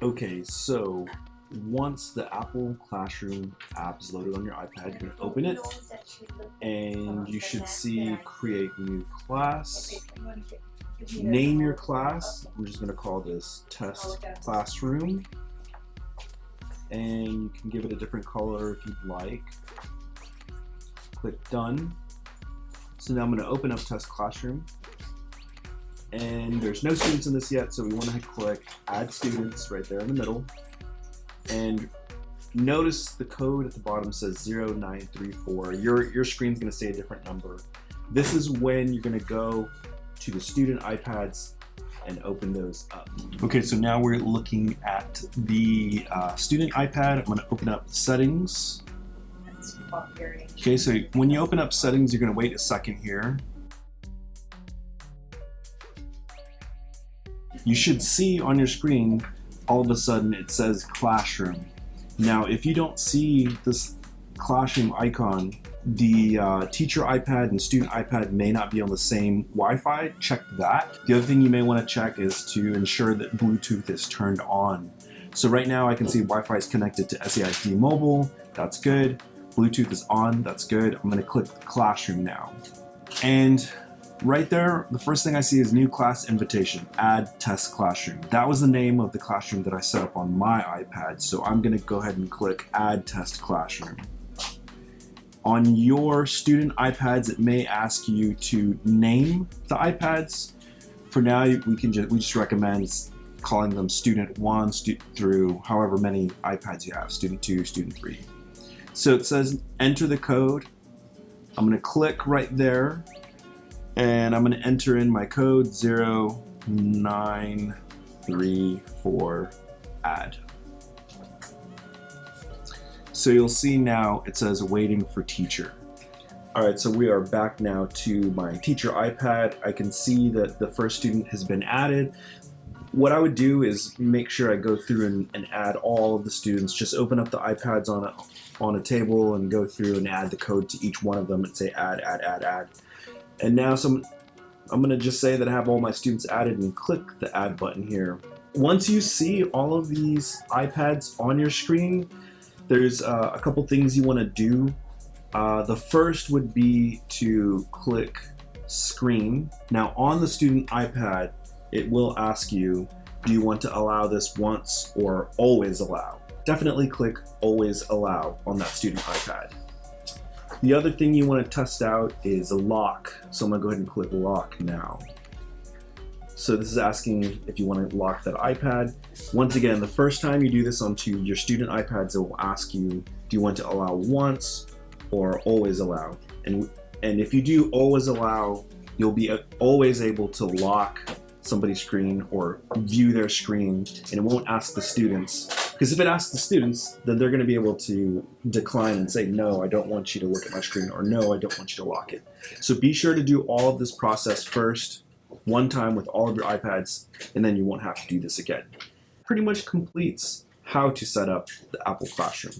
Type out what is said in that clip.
Okay, so once the Apple Classroom app is loaded on your iPad, you're going to open it and you should see create new class. Name your class. We're just going to call this test classroom. And you can give it a different color if you'd like. Click done. So now I'm going to open up test classroom and there's no students in this yet, so we want to click Add Students right there in the middle. And notice the code at the bottom says 0934. Your, your screen's going to say a different number. This is when you're going to go to the student iPads and open those up. Okay, so now we're looking at the uh, student iPad. I'm going to open up settings. Okay, so when you open up settings, you're going to wait a second here. You should see on your screen all of a sudden it says classroom. Now if you don't see this classroom icon, the uh, teacher iPad and student iPad may not be on the same Wi-Fi, check that. The other thing you may want to check is to ensure that Bluetooth is turned on. So right now I can see Wi-Fi is connected to SAISD mobile, that's good. Bluetooth is on, that's good. I'm gonna click Classroom now. And Right there, the first thing I see is new class invitation, add test classroom. That was the name of the classroom that I set up on my iPad, so I'm gonna go ahead and click add test classroom. On your student iPads, it may ask you to name the iPads. For now, we can just, we just recommend calling them student one stu through however many iPads you have, student two, student three. So it says enter the code. I'm gonna click right there and I'm going to enter in my code 0934 add. So you'll see now it says waiting for teacher. Alright, so we are back now to my teacher iPad. I can see that the first student has been added. What I would do is make sure I go through and, and add all of the students. Just open up the iPads on a, on a table and go through and add the code to each one of them and say add, add, add, add. And now some, I'm gonna just say that I have all my students added and click the add button here. Once you see all of these iPads on your screen, there's uh, a couple things you wanna do. Uh, the first would be to click screen. Now on the student iPad, it will ask you, do you want to allow this once or always allow? Definitely click always allow on that student iPad. The other thing you want to test out is a lock. So I'm going to go ahead and click lock now. So this is asking if you want to lock that iPad. Once again, the first time you do this onto your student iPads, it will ask you, do you want to allow once or always allow? And, and if you do always allow, you'll be always able to lock somebody's screen or view their screen and it won't ask the students because if it asks the students, then they're going to be able to decline and say, no, I don't want you to look at my screen, or no, I don't want you to lock it. So be sure to do all of this process first, one time with all of your iPads, and then you won't have to do this again. Pretty much completes how to set up the Apple Classroom.